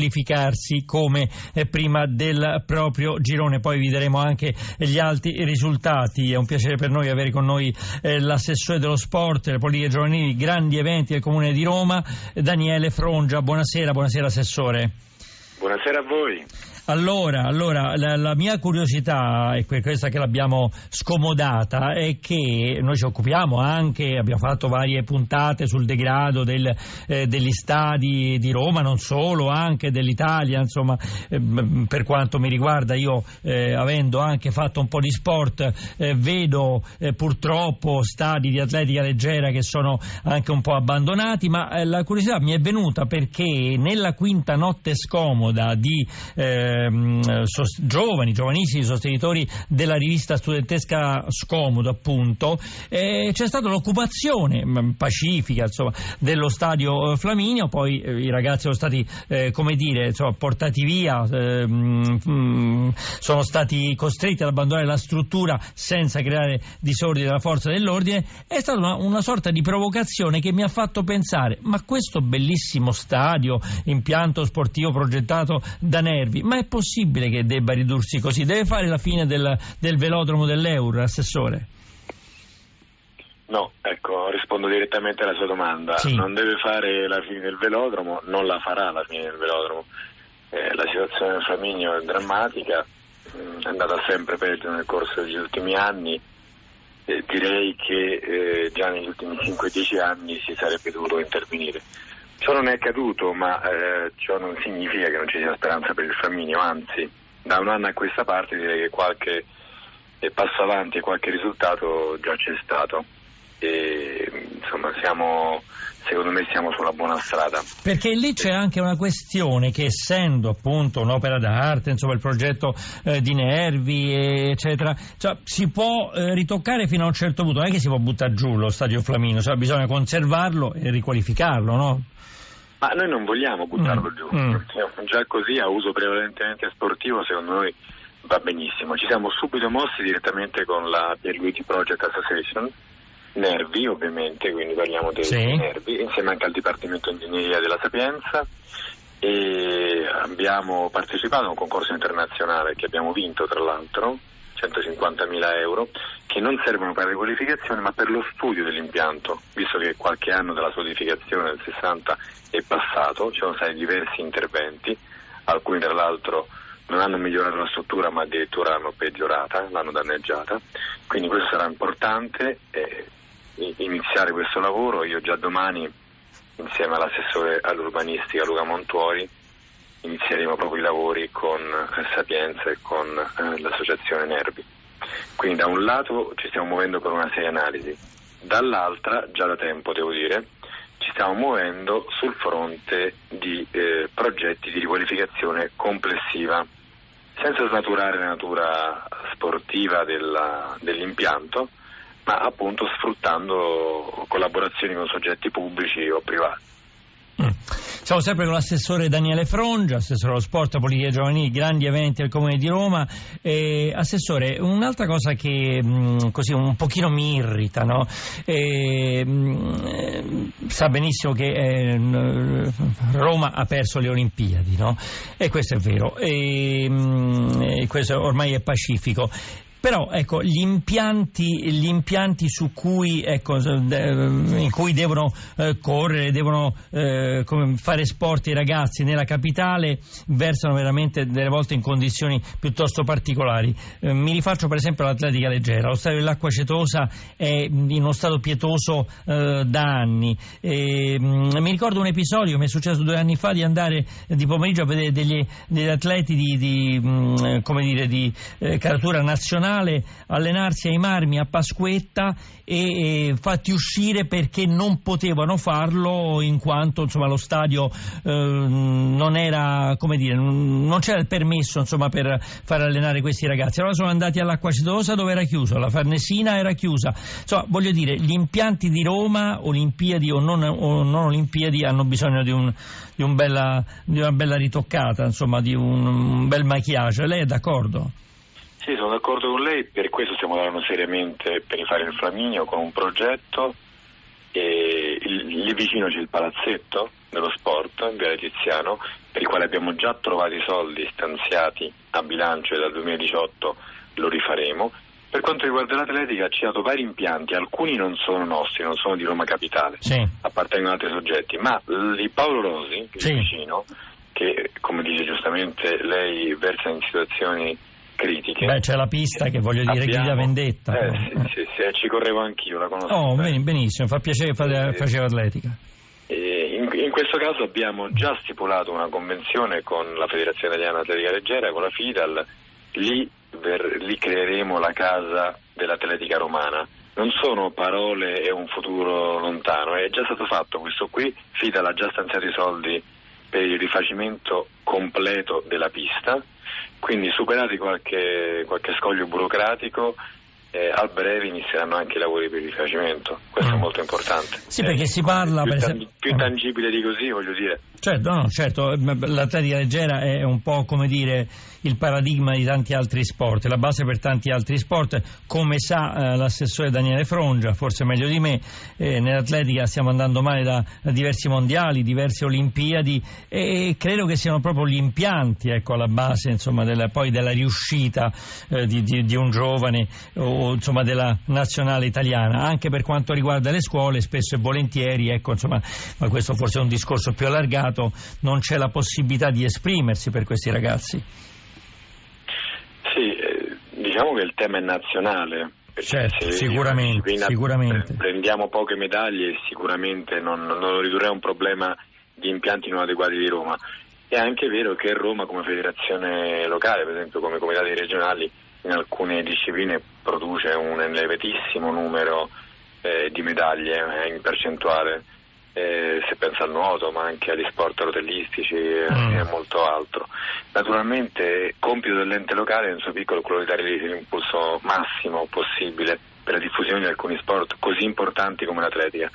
qualificarsi come eh, prima del proprio girone. Poi vi daremo anche gli altri risultati. È un piacere per noi avere con noi eh, l'assessore dello sport, le politiche giovanili, grandi eventi del Comune di Roma, Daniele Frongia. Buonasera, buonasera Assessore. Buonasera a voi. Allora, allora la, la, mia curiosità, e questa che l'abbiamo scomodata, è che noi ci occupiamo anche, abbiamo fatto varie puntate sul degrado del, eh, degli stadi di Roma, non solo, anche dell'Italia, insomma, eh, per quanto mi riguarda, io eh, avendo anche fatto un po' di sport, eh, vedo eh, purtroppo stadi di atletica leggera che sono anche un po' abbandonati, ma eh, la curiosità mi è venuta perché nella quinta notte scomoda di Ehm, giovani, giovanissimi sostenitori della rivista studentesca Scomodo, appunto, eh, c'è stata l'occupazione mm, pacifica insomma, dello stadio eh, Flaminio, poi eh, i ragazzi sono stati, eh, come dire, insomma, portati via, ehm, mm, sono stati costretti ad abbandonare la struttura senza creare disordine della forza dell'ordine, è stata una, una sorta di provocazione che mi ha fatto pensare, ma questo bellissimo stadio, impianto sportivo progettato da Nervi, ma è possibile che debba ridursi così? Deve fare la fine del, del velodromo dell'Euro, Assessore? No, ecco, rispondo direttamente alla sua domanda. Sì. Non deve fare la fine del velodromo, non la farà la fine del velodromo. Eh, la situazione del Flaminio è drammatica, mm, è andata sempre peggio nel corso degli ultimi anni. Eh, direi che eh, già negli ultimi 5-10 anni si sarebbe dovuto intervenire. Ciò non è accaduto, ma eh, ciò non significa che non ci sia speranza per il Flaminio, anzi, da un anno a questa parte direi che qualche eh, passo avanti e qualche risultato già c'è stato. E, insomma, siamo, secondo me siamo sulla buona strada. Perché lì c'è anche una questione che essendo appunto un'opera d'arte, insomma il progetto eh, di Nervi, eccetera, cioè, si può eh, ritoccare fino a un certo punto, non è che si può buttare giù lo stadio Flamino, cioè, bisogna conservarlo e riqualificarlo, no? Ma noi non vogliamo buttarlo mm. giù, mm. già così a uso prevalentemente sportivo secondo noi va benissimo. Ci siamo subito mossi direttamente con la Pierluigi Project Association, Nervi ovviamente, quindi parliamo dei sì. Nervi, insieme anche al Dipartimento Ingegneria della Sapienza e abbiamo partecipato a un concorso internazionale che abbiamo vinto tra l'altro 150.000 euro che non servono per la riqualificazione ma per lo studio dell'impianto, visto che qualche anno dalla sua edificazione nel 60 è passato, ci sono stati diversi interventi, alcuni tra l'altro non hanno migliorato la struttura ma addirittura l'hanno peggiorata, l'hanno danneggiata, quindi questo sarà importante eh, iniziare questo lavoro, io già domani insieme all'assessore all'urbanistica Luca Montuori inizieremo proprio i lavori con eh, Sapienza e con eh, l'associazione Nervi. Quindi da un lato ci stiamo muovendo per una seria analisi, dall'altra, già da tempo devo dire, ci stiamo muovendo sul fronte di eh, progetti di riqualificazione complessiva, senza snaturare la natura sportiva della, dell'impianto, ma appunto sfruttando collaborazioni con soggetti pubblici o privati. Siamo sempre con l'assessore Daniele Frongia, assessore allo sport, politiche giovanili, grandi eventi al Comune di Roma. E, assessore, un'altra cosa che mh, così un pochino mi irrita, no? e, mh, sa benissimo che eh, Roma ha perso le Olimpiadi, no? E questo è vero, e, mh, questo ormai è pacifico. Però ecco, gli impianti, gli impianti cui, ecco, in cui devono eh, correre, devono eh, fare sport i ragazzi nella capitale versano veramente delle volte in condizioni piuttosto particolari. Eh, mi rifaccio per esempio all'atletica leggera, lo stadio dell'acqua cetosa è in uno stato pietoso eh, da anni. E, mh, mm, mi ricordo un episodio mi è successo due anni fa di andare di pomeriggio a vedere degli, degli atleti di, di, mm, dire, di eh, caratura nazionale nazionale allenarsi ai marmi a Pasquetta e, e fatti uscire perché non potevano farlo in quanto insomma, lo stadio eh, non era dire non c'era il permesso insomma, per far allenare questi ragazzi. Allora sono andati all'Acqua Cetosa dove era chiuso? La Farnesina era chiusa. Insomma voglio dire gli impianti di Roma Olimpiadi o non, o non Olimpiadi hanno bisogno di, un, di, un bella, di una bella ritoccata insomma di un, un bel maquillage. Lei è d'accordo? Sì, sono d'accordo con lei, per questo stiamo lavorando seriamente per rifare il Flaminio con un progetto e lì vicino c'è il palazzetto dello sport in via Tiziano per il quale abbiamo già trovato i soldi stanziati a bilancio e dal 2018 lo rifaremo. Per quanto riguarda l'atletica ci ha dato vari impianti, alcuni non sono nostri, non sono di Roma Capitale, sì. appartengono ad altri soggetti, ma di Paolo Rosi, sì. vicino, che come dice giustamente lei versa in situazioni critiche. Beh, c'è la pista che voglio dire Abbiamo, grida vendetta. Eh, sì, sì, sì, ci correvo anch'io, la conosco. Oh, benissimo, fa piacere fare, faceva atletica. In, in, questo caso abbiamo già stipulato una convenzione con la Federazione Italiana Atletica Leggera, con la FIDAL, lì, ver, lì creeremo la casa dell'atletica romana. Non sono parole e un futuro lontano, è già stato fatto questo qui, FIDAL ha già stanziato i soldi per il rifacimento completo della pista, quindi superati qualche, qualche scoglio burocratico eh, a breve inizieranno anche i lavori per il rifacimento, questo mm. è molto importante. Sì, perché eh, si parla più, per esempio... più tangibile di così, voglio dire. Certo, no, certo, l'atletica leggera è un po' come dire il paradigma di tanti altri sport, la base per tanti altri sport, come sa eh, l'assessore Daniele Frongia, forse meglio di me, eh, nell'atletica stiamo andando male da, da, diversi mondiali, diverse olimpiadi e credo che siano proprio gli impianti ecco, alla base insomma, della, poi della riuscita eh, di, di, di, un giovane o insomma, della nazionale italiana, anche per quanto riguarda le scuole spesso e volentieri, ecco, insomma, ma questo forse è un discorso più allargato, mercato non c'è la possibilità di esprimersi per questi ragazzi. Sì, eh, diciamo che il tema è nazionale. Certo, sicuramente, sicuramente. Prendiamo poche medaglie e sicuramente non, non lo ridurrà a un problema di impianti non adeguati di Roma. È anche vero che Roma come federazione locale, per esempio come comitati regionali, in alcune discipline produce un elevatissimo numero eh, di medaglie eh, in percentuale eh, se pensa al nuoto ma anche agli sport rotelistici mm. e molto altro. Naturalmente compito dell'ente locale nel suo piccolo quello di dare l'impulso massimo possibile per la diffusione di alcuni sport così importanti come l'atletica.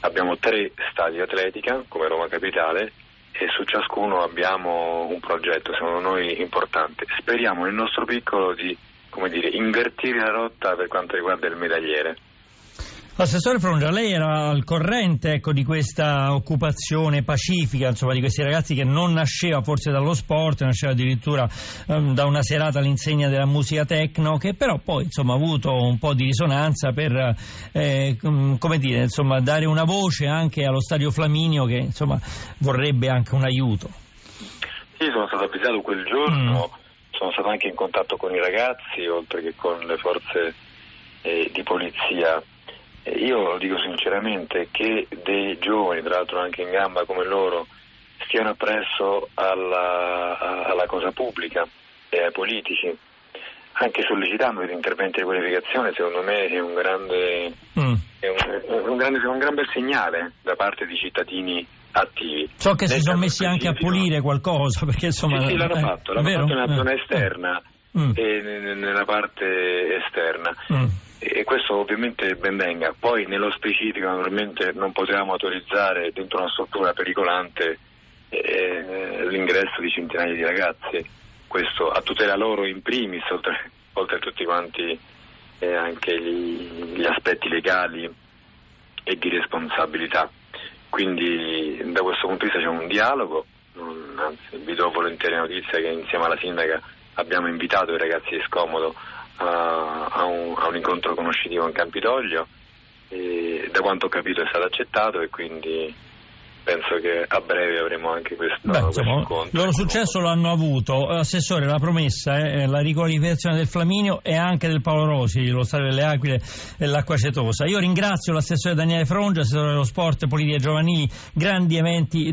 Abbiamo tre stadi atletica come Roma Capitale e su ciascuno abbiamo un progetto secondo noi importante. Speriamo nel nostro piccolo di dire, invertire la rotta per quanto riguarda il medagliere. Assessore Frongia, lei era al corrente ecco, di questa occupazione pacifica, insomma, di questi ragazzi che non nasceva forse dallo sport, nasceva addirittura um, da una serata all'insegna della musica techno, che però poi insomma, ha avuto un po' di risonanza per eh, come dire, insomma, dare una voce anche allo stadio Flaminio che insomma, vorrebbe anche un aiuto. Sì, sono stato avvisato quel giorno, mm. sono stato anche in contatto con i ragazzi, oltre che con le forze eh, di polizia io lo dico sinceramente che dei giovani, tra l'altro anche in gamba come loro, stiano appresso alla, alla cosa pubblica e ai politici, anche sollecitando degli interventi di qualificazione, secondo me è un grande, mm. è un, un grande, è un gran bel segnale da parte di cittadini attivi. So che si sono messi anche a pulire qualcosa, perché insomma... Sì, sì l'hanno eh, fatto, l'hanno fatto nella zona esterna mm. e nella parte esterna. Mm questo ovviamente ben venga. Poi nello specifico naturalmente non potevamo autorizzare dentro una struttura pericolante eh, l'ingresso di centinaia di ragazzi, questo a tutela loro in primis, oltre, oltre a tutti quanti eh, anche gli, gli aspetti legali e di responsabilità. Quindi da questo punto di vista c'è un dialogo, anzi vi do volentieri notizia che insieme alla sindaca abbiamo invitato i ragazzi di Scomodo a, a, un, a un, incontro conoscitivo in Campidoglio e da quanto ho capito è stato accettato e quindi penso che a breve avremo anche questo, Beh, insomma, incontro. Il loro successo l'hanno avuto. Assessore, la promessa è la riqualificazione del Flaminio e anche del Paolo Rosi, lo Stadio delle Aquile e l'Acqua Cetosa. Io ringrazio l'assessore Daniele Frongia, assessore dello sport, politica giovanili, grandi eventi di